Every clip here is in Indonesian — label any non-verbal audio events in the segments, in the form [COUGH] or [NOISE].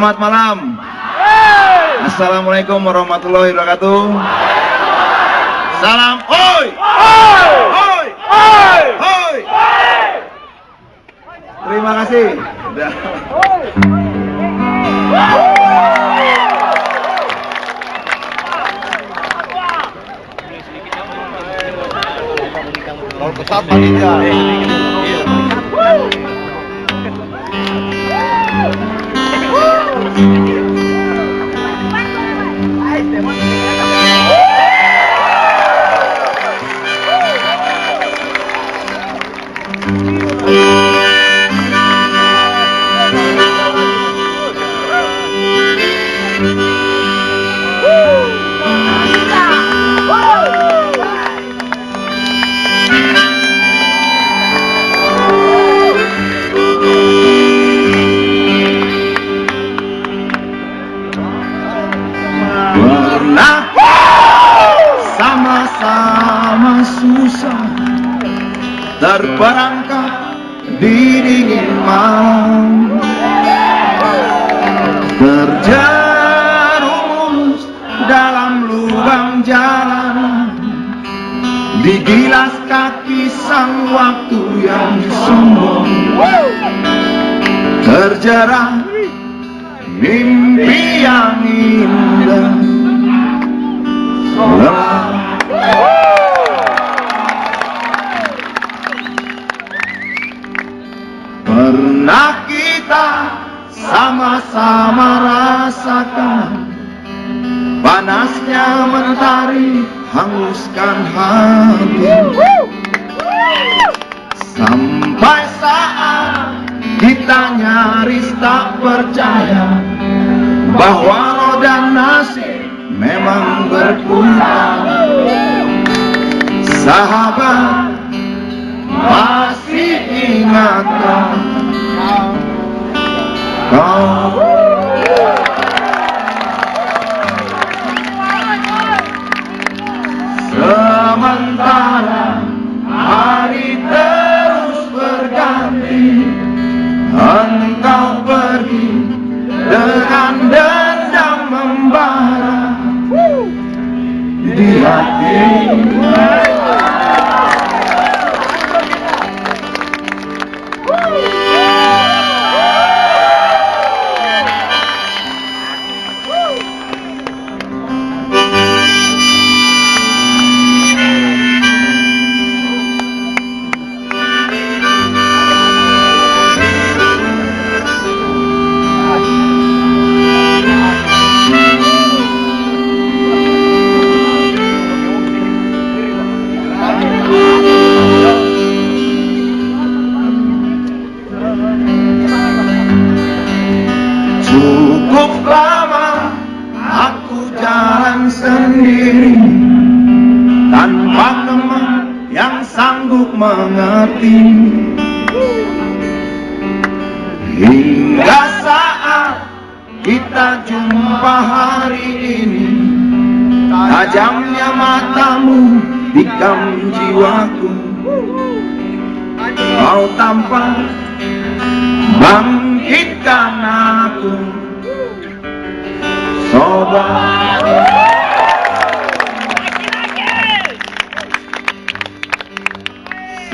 Selamat malam. Assalamualaikum warahmatullahi wabarakatuh. Salam oi. Oi. Oi. Terima kasih. Kalau pesawat panitia. Pernah terperangkap di dingin malam. Terjerumus dalam lubang jalan. Digilas kaki sang waktu yang sombong. Terjerat mimpi yang indah Pernah kita sama-sama rasakan Panasnya mentari hanguskan hati. Sampai saat kita nyaris tak percaya Bahwa roda nasib memang berputar Sahabat masih ingatkah kau mengerti Hingga saat kita jumpa hari ini Tajamnya matamu dikam jiwaku. Kau tampak bangkitkan aku. Sobat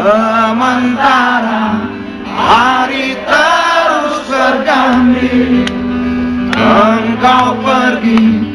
Sementara hari terus berganti Engkau pergi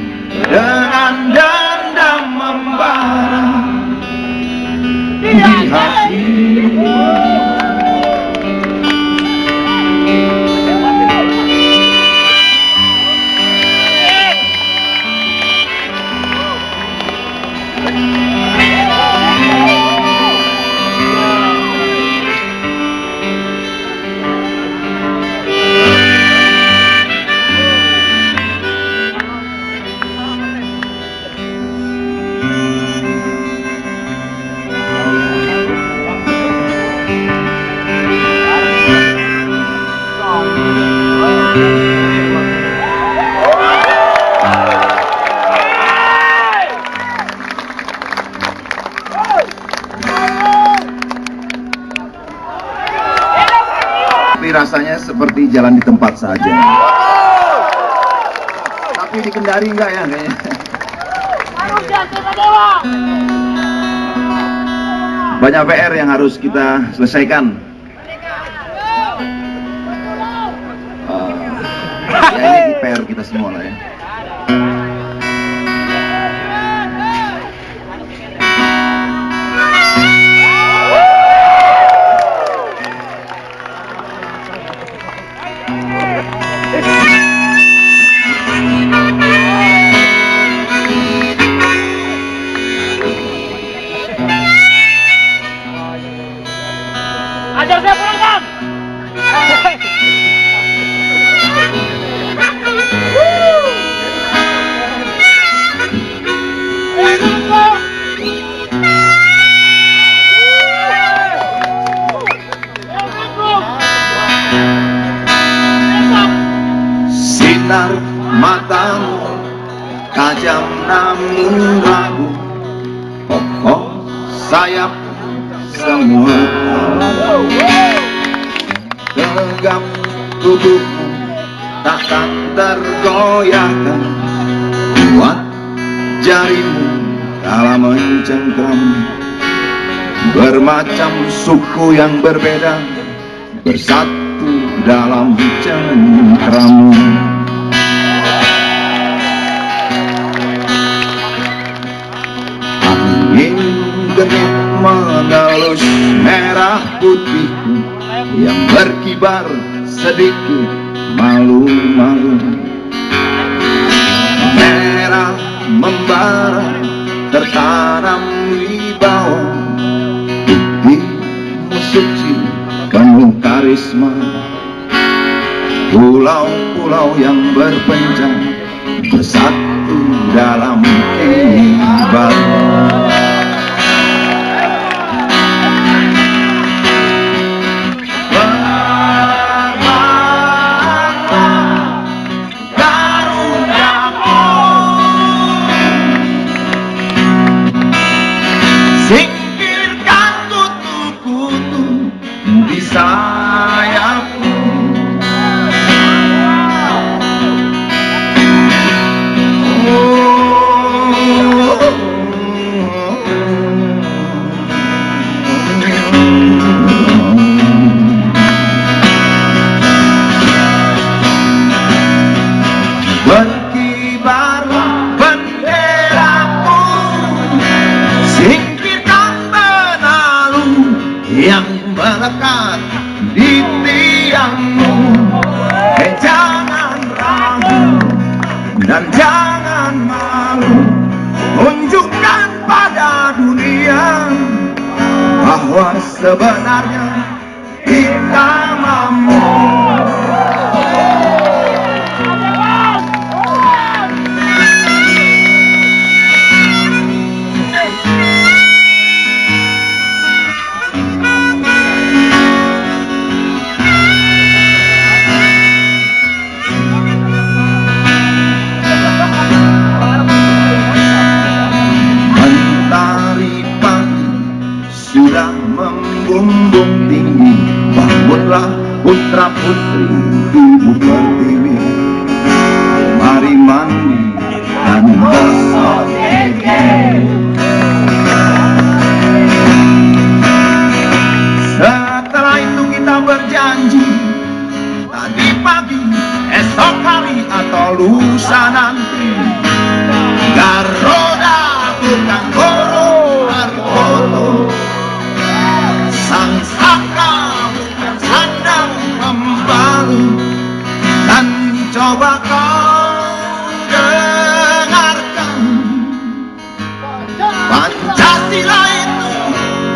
Seperti jalan di tempat saja. tapi di Kendari enggak ya kayaknya. Banyak PR yang harus kita selesaikan. Uh, ya ini PR kita semua lah ya. Tegap tubuhmu takkan tergoyahkan. Kuat jarimu kala mencengkram Bermacam suku yang berbeda Bersatu dalam cengkramu Angin genit mengelus merah putihku Yang berkibar sedikit malu-malu. Merah membara tertanam di bawah Putihmu suci penuh karisma. Pulau-pulau yang berpencar bersatu dalam keibaran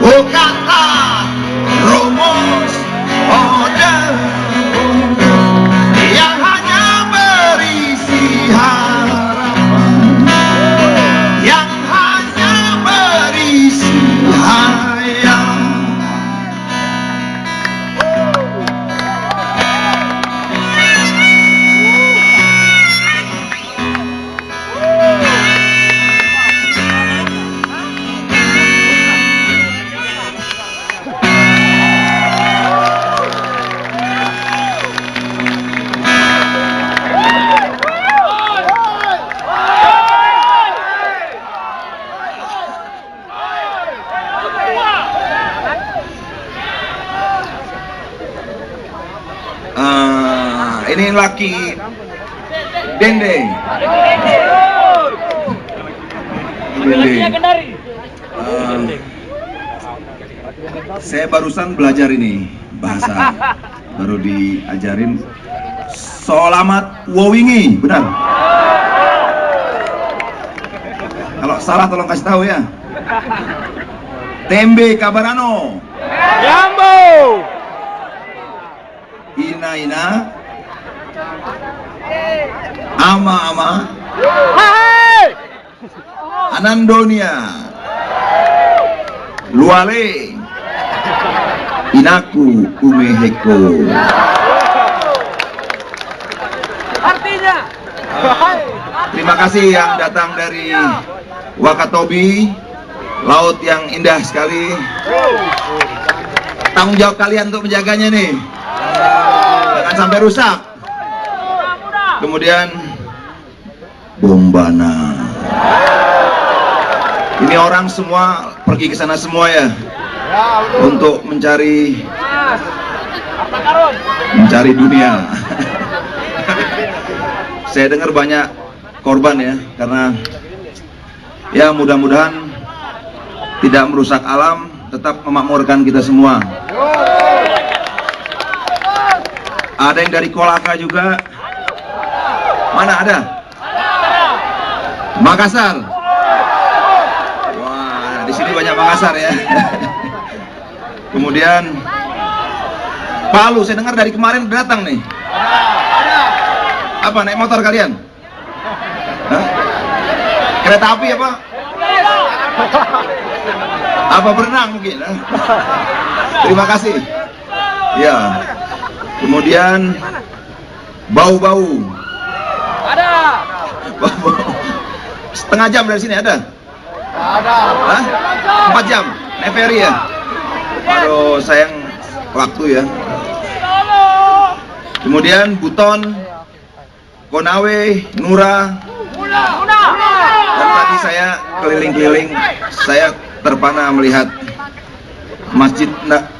Look out! Ini laki Dende. Dende. Uh, saya barusan belajar ini bahasa baru diajarin Selamat Wowingi, benar? Kalau salah tolong kasih tahu ya. Tembe Kabarano. Jambo. Ina Ina. Ama Ama. Anandonia. Luale. Inaku Umeheko. Artinya. Terima kasih yang datang dari Wakatobi, laut yang indah sekali. Tanggung jawab kalian untuk menjaganya nih. Jangan sampai rusak. Kemudian Bombana. Ini orang semua pergi ke sana semua ya untuk mencari mencari dunia. Saya dengar banyak korban ya karena ya mudah-mudahan tidak merusak alam, tetap memakmurkan kita semua. Ada yang dari Kolaka juga. Mana ada? Makassar. Wah, di sini banyak Makassar ya. [LAUGHS] Kemudian Palu, saya dengar dari kemarin datang nih. Apa naik motor kalian? Hah? Kereta api apa? Apa berenang mungkin? Terima kasih. Ya. Kemudian bau-bau. [LAUGHS] Setengah jam dari sini ada? Ada. Hah? Empat jam? Naik ferry ya? Aduh, sayang waktu ya. Kemudian Buton, Konawe, Nura, dan tadi saya keliling-keliling, saya terpana melihat Masjid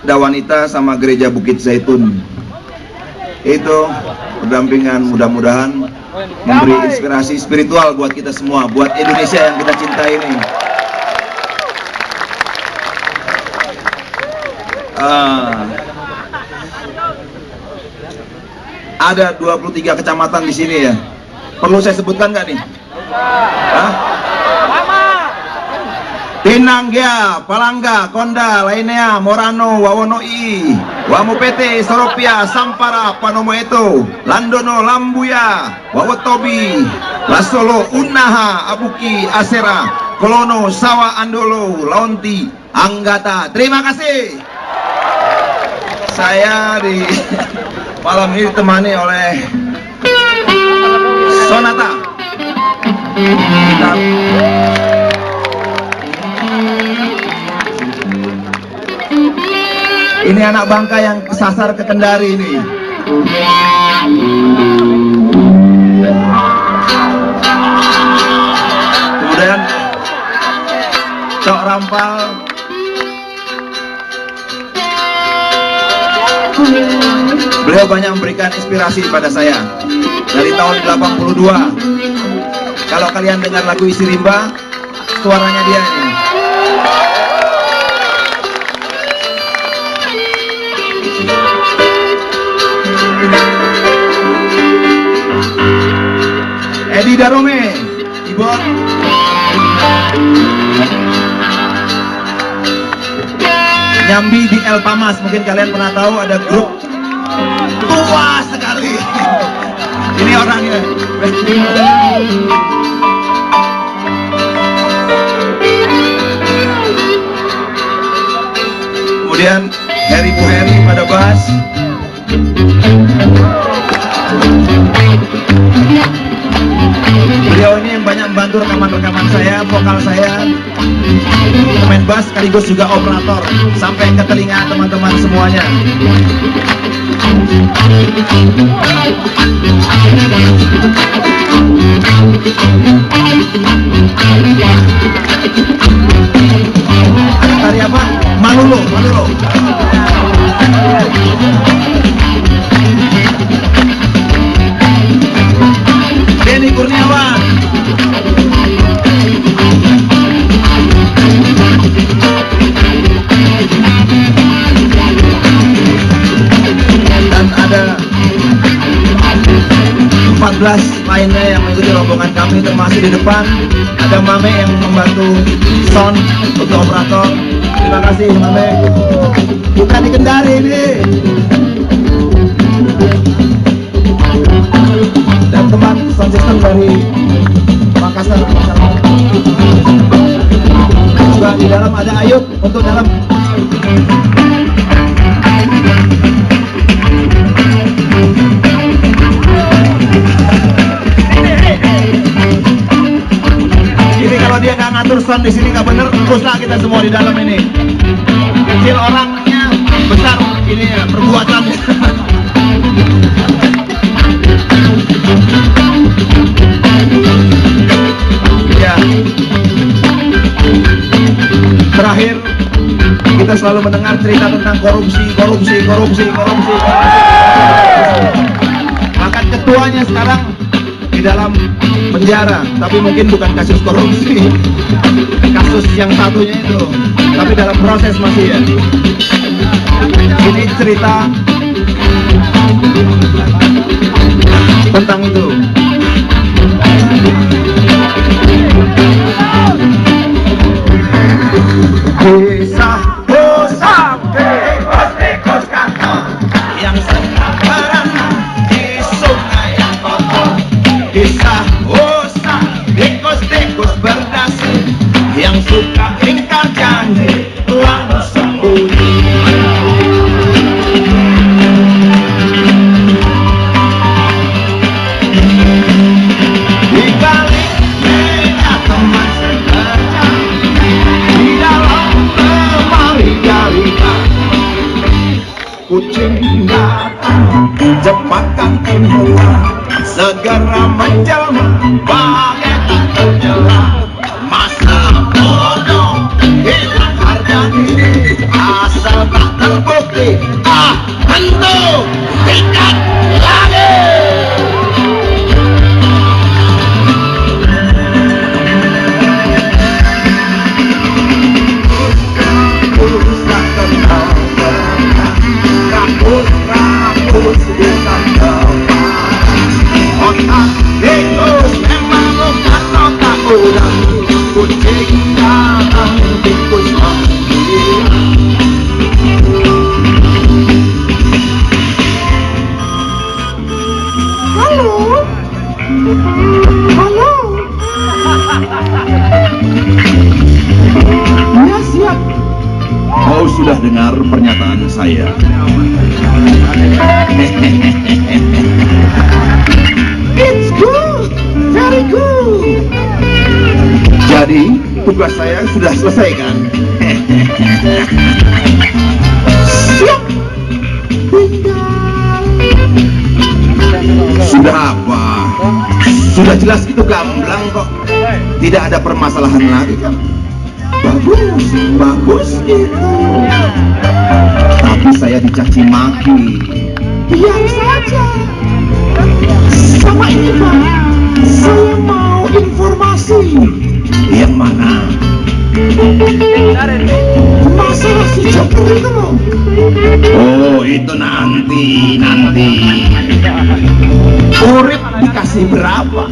Dawanita sama Gereja Bukit Zaitun. Itu berdampingan mudah-mudahan memberi inspirasi spiritual buat kita semua, buat Indonesia yang kita cintai ini. Ah. ada 23 kecamatan di sini ya. Perlu saya sebutkan nggak nih? Hah? Tinanggia, Palangga, Konda, Lainea, Morano, Wawonoi, Wamupete, Soropia, Sampara, Panomo Eto, Landono, Lambuya, Wawotobi, Lasolo, Unaha, Abuki, Asera, Kolono, Sawa, Andolo, Laonti, Anggata. Terima kasih. Saya di [LAUGHS] malam ini ditemani oleh Sonata. Kita Ini anak bangka yang kesasar ke Kendari ini. Kemudian Cok Rampal Beliau banyak memberikan inspirasi pada saya dari tahun 82. Kalau kalian dengar lagu Isi Rimba, suaranya dia ini. Edi Darome, keyboard. Nyambi di El Pamas, mungkin kalian pernah tahu ada grup tua sekali. Ini orangnya. Kemudian Harry Buheri pada bass. Beliau ini yang banyak membantu rekaman-rekaman saya, vokal saya, pemain bass sekaligus juga operator sampai ke telinga teman-teman semuanya. Tari apa? Malulo, Malulo. 14 lainnya yang mengikuti rombongan kami termasuk di depan. Ada Mame yang membantu sound untuk operator. Terima kasih Mame. Kita di Kendari ini. Dan teman sound system dari Makassar. Juga di dalam ada Ayub untuk dalam sound di sini nggak bener, teruslah kita semua di dalam ini. Kecil orangnya, besar ini ya perbuatannya. ya. Terakhir kita selalu mendengar cerita tentang korupsi, korupsi, korupsi, korupsi. korupsi. Bahkan ketuanya sekarang di dalam penjara, tapi mungkin bukan kasus korupsi, kasus yang satunya itu, tapi dalam proses masih ya. Ini cerita tentang itu. Cepatkan timbulan segera menjelma bagaikan saya. It's good, very good. Jadi tugas saya sudah selesai kan? Siap. Sudah apa? Sudah jelas itu gamblang kok. Tidak ada permasalahan lagi kan? Bagus, bagus gitu. Dicaci maki. Biar saja. Sama ini Pak, saya mau informasi. Yang mana? Masalah si Joker itu loh. Oh, itu nanti, nanti. Urip dikasih berapa?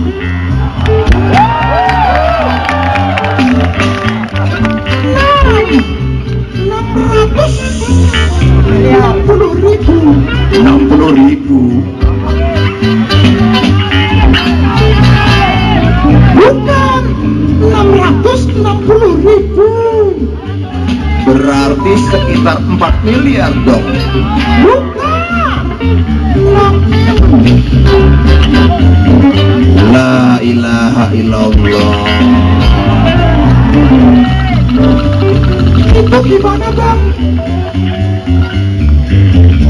60 ribu 60 ribu bukan 660 ribu berarti sekitar 4 miliar dong. Bukan. La ilaha illallah. Itu gimana bang?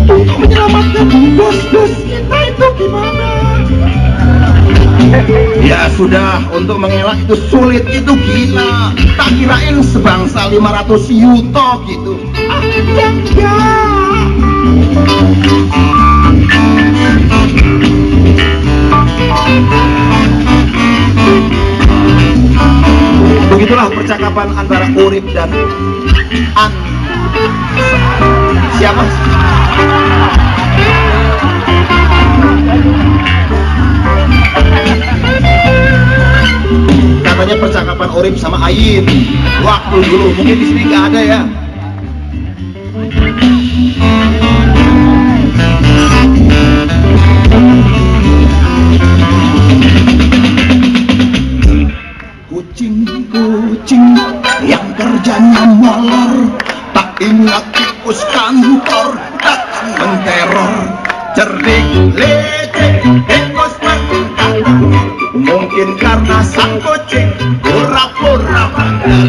Untuk menyelamatkan bos-bos kita itu gimana? Ya sudah, untuk mengelak itu sulit, itu gila. Tak kirain sebangsa 500 yuto gitu. Ah, ya enggak. Begitulah percakapan antara Urip dan An siapa? Namanya percakapan Orib sama Ain. Waktu dulu mungkin di sini nggak ada ya. Kucing-kucing yang kerjanya molor tak ingat tikus kantor datang menteror. Cerdik lecek tikus bertingkah mungkin karena sang kucing pura-pura bandel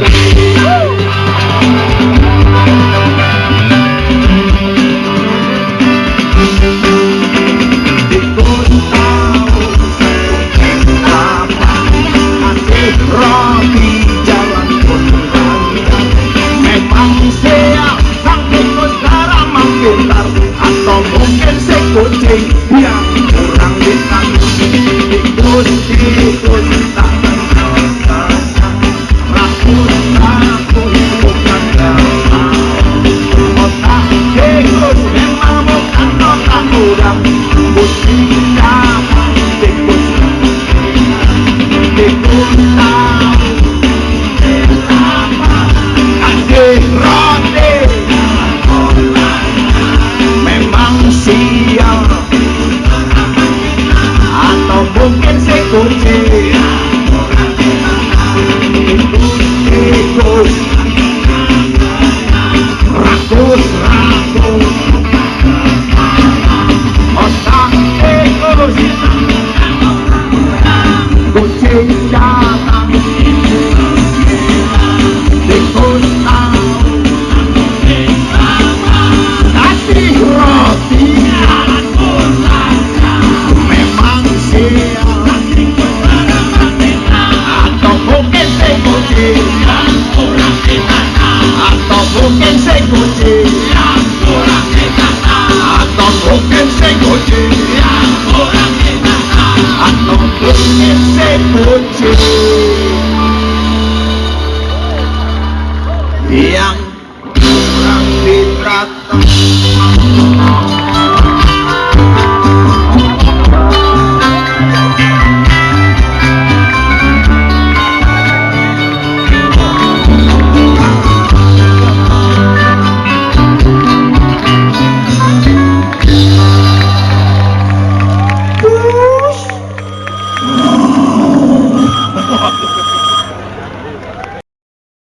mungkin si kucing atau mungkin